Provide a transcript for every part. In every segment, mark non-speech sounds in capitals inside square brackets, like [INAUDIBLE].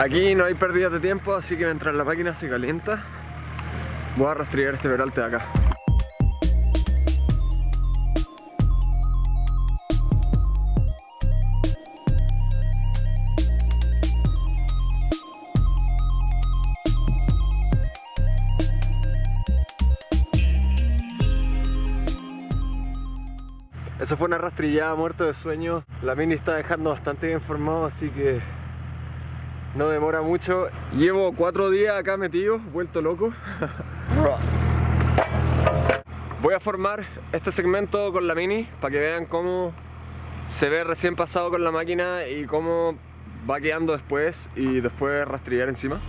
Aquí no hay pérdidas de tiempo, así que mientras la máquina se calienta, voy a rastrear este peralte de acá. Eso fue una rastrillada muerto de sueño. La mini está dejando bastante bien formado, así que no demora mucho. Llevo cuatro días acá metido, vuelto loco. [LAUGHS] Voy a formar este segmento con la mini para que vean cómo se ve recién pasado con la máquina y cómo va quedando después y después rastrillar encima.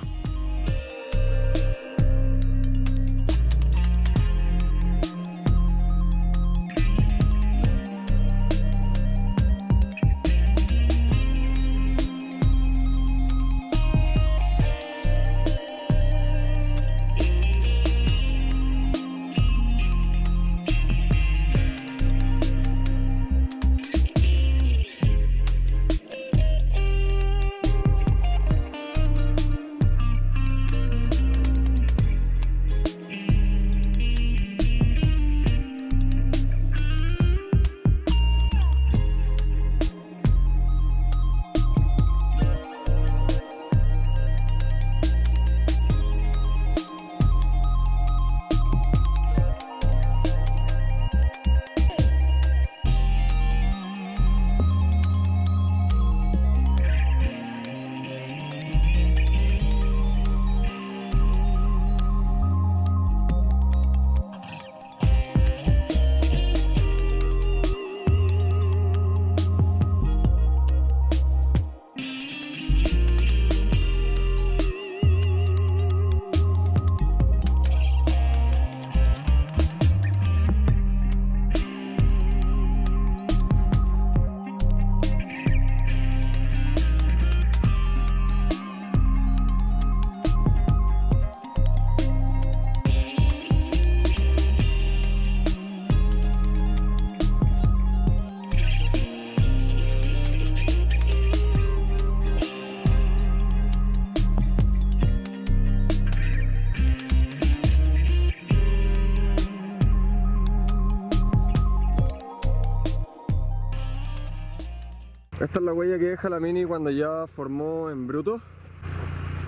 Esta es la huella que deja la Mini cuando ya formó en bruto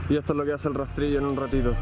y esto es lo que hace el rastrillo en un ratito.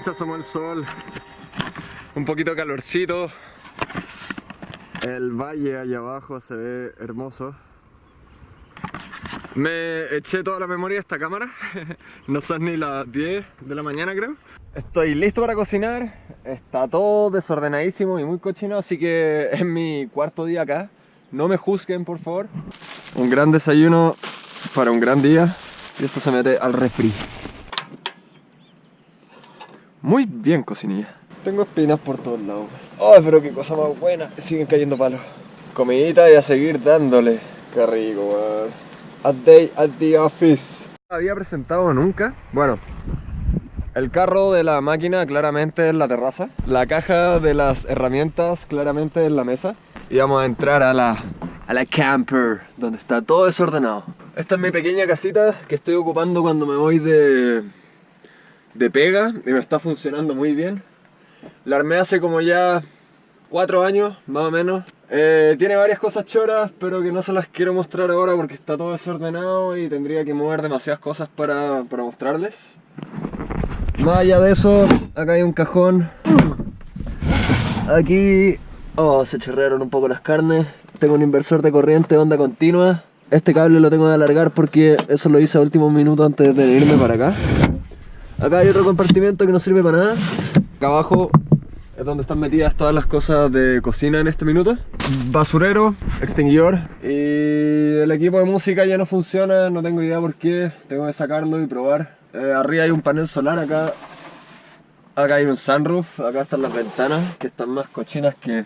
Se asomó el sol. Un poquito calorcito. El valle allá abajo se ve hermoso. Me eché toda la memoria de esta cámara. [LAUGHS] no son ni las 10 de la mañana creo. Estoy listo para cocinar. Está todo desordenadísimo y muy cochino, así que es mi cuarto día acá. No me juzguen, por favor. Un gran desayuno para un gran día. Y esto se mete al refri. Muy bien, cocinilla. Tengo espinas por todos lados. ¡Ay, pero qué cosa más buena! Siguen cayendo palos. Comidita y a seguir dándole. Qué rico, weón. A day at the office. Había presentado nunca. Bueno, el carro de la máquina claramente es la terraza. La caja de las herramientas claramente es la mesa. Y vamos a entrar a la, a la camper, donde está todo desordenado. Esta es mi pequeña casita que estoy ocupando cuando me voy de, de pega y me está funcionando muy bien. La armé hace como ya cuatro años, más o menos. Eh, tiene varias cosas choras, pero que no se las quiero mostrar ahora porque está todo desordenado y tendría que mover demasiadas cosas para, para mostrarles. Más allá de eso, acá hay un cajón. Aquí... Oh, se chorrearon un poco las carnes. Tengo un inversor de corriente onda continua. Este cable lo tengo que alargar porque eso lo hice a último minuto antes de irme para acá. Acá hay otro compartimento que no sirve para nada. Acá abajo es donde están metidas todas las cosas de cocina en este minuto. Basurero, extinguidor y el equipo de música ya no funciona, no tengo idea por qué, tengo que sacarlo y probar. Eh, arriba hay un panel solar, acá, acá hay un sunroof, acá están las ventanas que están más cochinas que...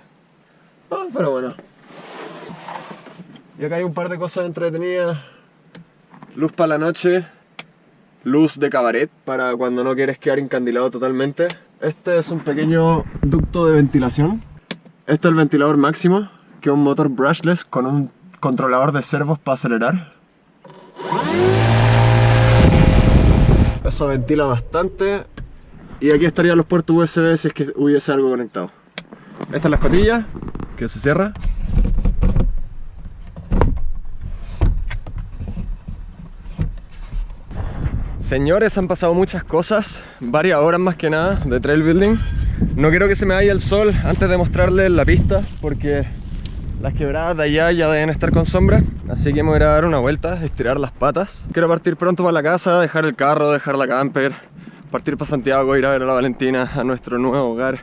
Ah, pero bueno. Y acá hay un par de cosas entretenidas. Luz para la noche, luz de cabaret para cuando no quieres quedar encandilado totalmente. Este es un pequeño ducto de ventilación. Este es el ventilador máximo, que es un motor brushless con un controlador de servos para acelerar. Eso ventila bastante. Y aquí estarían los puertos USB si es que hubiese algo conectado. Esta es la escotilla, que se cierra. Señores, han pasado muchas cosas, varias horas más que nada de trail building. No quiero que se me vaya el sol antes de mostrarles la pista porque las quebradas de allá ya deben estar con sombra. Así que me voy a dar una vuelta, estirar las patas. Quiero partir pronto para la casa, dejar el carro, dejar la camper, partir para Santiago, ir a ver a la Valentina, a nuestro nuevo hogar.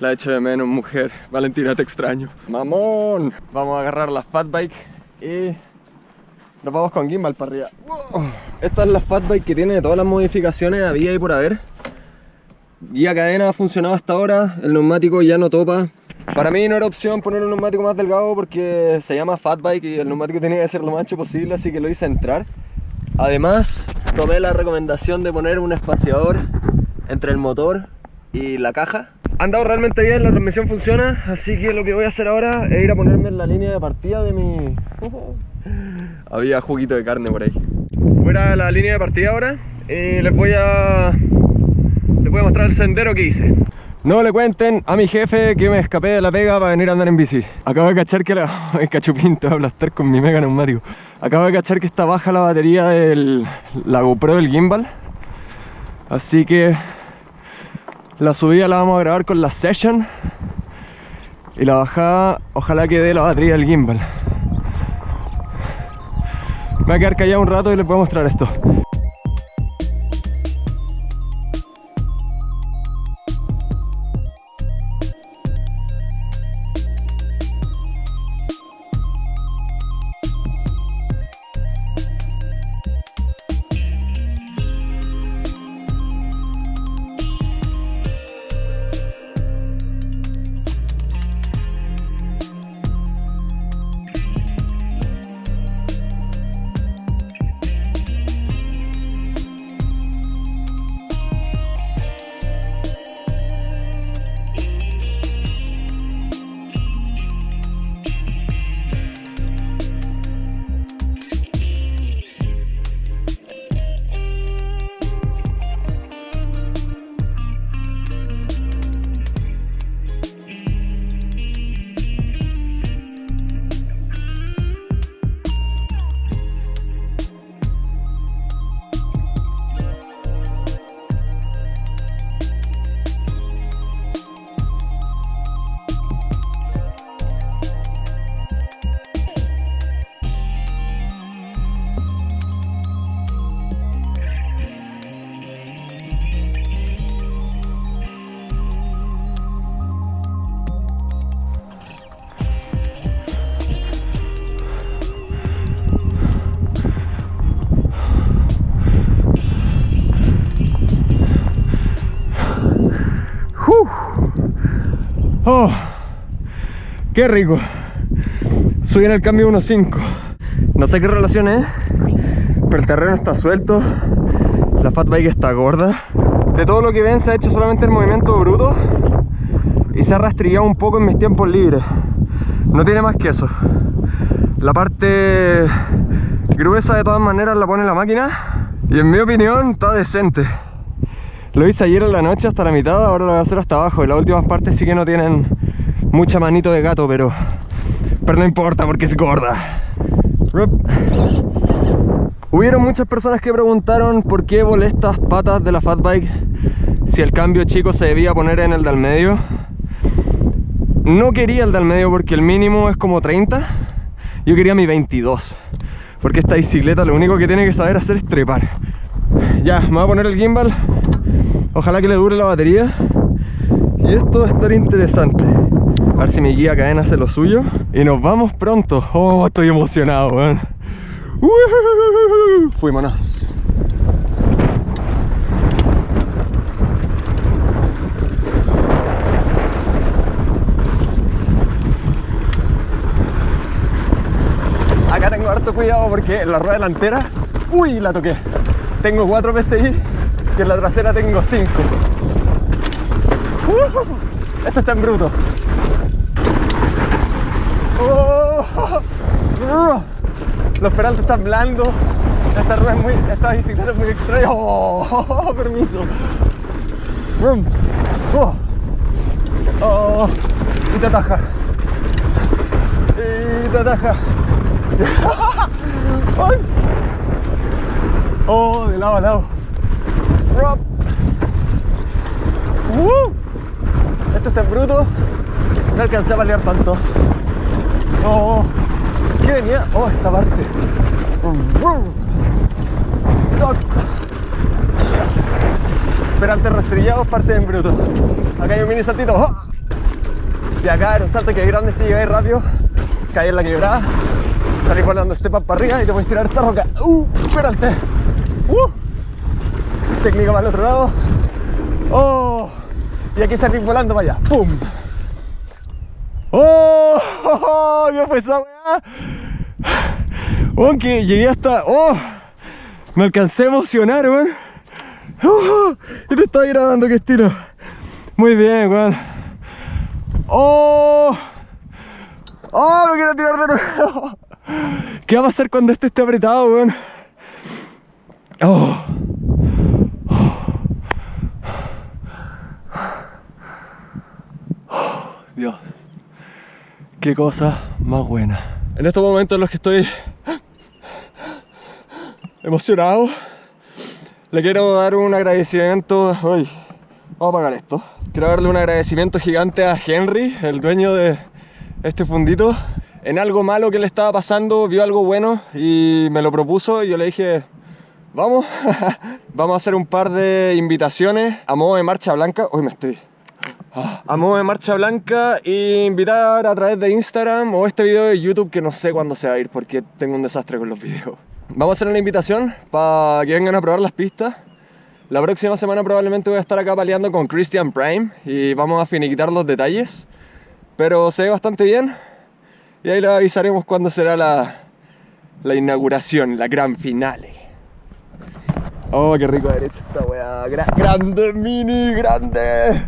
La echo de menos, mujer. Valentina, te extraño. ¡Mamón! Vamos a agarrar la fat bike y nos vamos con gimbal para arriba. Esta es la fatbike que tiene todas las modificaciones había y por haber. Guía cadena ha funcionado hasta ahora, el neumático ya no topa. Para mí no era opción poner un neumático más delgado porque se llama fatbike y el neumático tenía que ser lo más ancho posible, así que lo hice entrar. Además, tomé la recomendación de poner un espaciador entre el motor y la caja. Ha andado realmente bien, la transmisión funciona, así que lo que voy a hacer ahora es ir a ponerme en la línea de partida de mi... Había juguito de carne por ahí. Fuera la línea de partida ahora y les voy a les voy a mostrar el sendero que hice. No le cuenten a mi jefe que me escapé de la pega para venir a andar en bici. Acabo de cachar que la... [LAUGHS] el cachupín te va a aplastar con mi mega neumático. Acabo de cachar que está baja la batería de la GoPro del gimbal. Así que la subida la vamos a grabar con la Session. Y la bajada ojalá que dé la batería del gimbal. Me voy a quedar callado un rato y les voy a mostrar esto. Oh, qué rico. Subí en el cambio 1.5. No sé qué relación es, pero el terreno está suelto. La fat bike está gorda. De todo lo que ven se ha hecho solamente el movimiento bruto y se ha rastrillado un poco en mis tiempos libres. No tiene más que eso. La parte gruesa de todas maneras la pone la máquina y en mi opinión está decente. Lo hice ayer en la noche hasta la mitad, ahora lo voy a hacer hasta abajo y las últimas partes sí que no tienen mucha manito de gato, pero, pero no importa porque es gorda. Hubieron muchas personas que preguntaron por qué volé estas patas de la fat bike si el cambio chico se debía poner en el del medio. No quería el del medio porque el mínimo es como 30. Yo quería mi 22. Porque esta bicicleta lo único que tiene que saber hacer es trepar. Ya, me voy a poner el gimbal. Ojalá que le dure la batería. Y esto va a estar interesante. A ver si mi guía cadena hace lo suyo. Y nos vamos pronto. Oh, estoy emocionado, weón. Fuímonos. harto cuidado porque la rueda delantera, uy, la toqué. Tengo 4 PSI y en la trasera tengo 5. Uh, esto está en bruto. Uh, los peraltos están blandos. Esta rueda es muy, esta bicicleta es muy extraña. Oh, permiso. Oh, oh, y te ataja. Y te ataja. [LAUGHS] Oh, de lado a lado. Uh, esto está en bruto. No alcancé a pelear tanto. Oh, ¿qué venía? Oh, esta parte. antes rastrillados, parte en bruto. Acá hay un mini saltito. Oh. Y acá era un salto que es grande si llegáis rápido. Caí en la quebrada salís volando este pan para arriba y te puedes tirar esta roca. ¡Uh! ¡Espérate! ¡Uh! Técnica para el otro lado. ¡Oh! Y aquí salís volando para allá. ¡Pum! ¡Oh! oh qué fue esa weá? Oh, que llegué hasta... ¡Oh! Me alcancé a emocionar, weón. ¡Oh! Y te estoy grabando, qué estilo. Muy bien, weón. ¡Oh! ¡Oh! Me quiero tirar de nuevo. [LAUGHS] ¿Qué va a pasar cuando este esté apretado, weón? Oh. Qué cosa más buena. En estos momentos en los que estoy emocionado, le quiero dar un agradecimiento. Uy, vamos a apagar esto. Quiero darle un agradecimiento gigante a Henry, el dueño de este fundito, en algo malo que le estaba pasando, vio algo bueno y me lo propuso y yo le dije, vamos, [LAUGHS] vamos a hacer un par de invitaciones a modo de marcha blanca. Hoy me estoy... A modo de marcha blanca e invitar a través de Instagram o este video de YouTube que no sé cuándo se va a ir porque tengo un desastre con los videos. Vamos a hacer una invitación para que vengan a probar las pistas. La próxima semana probablemente voy a estar acá peleando con Christian Prime y vamos a finiquitar los detalles. Pero se ve bastante bien, y ahí le avisaremos cuándo será la, la inauguración, la gran finale. Oh, qué rico derecho esta weá. grande, mini, grande.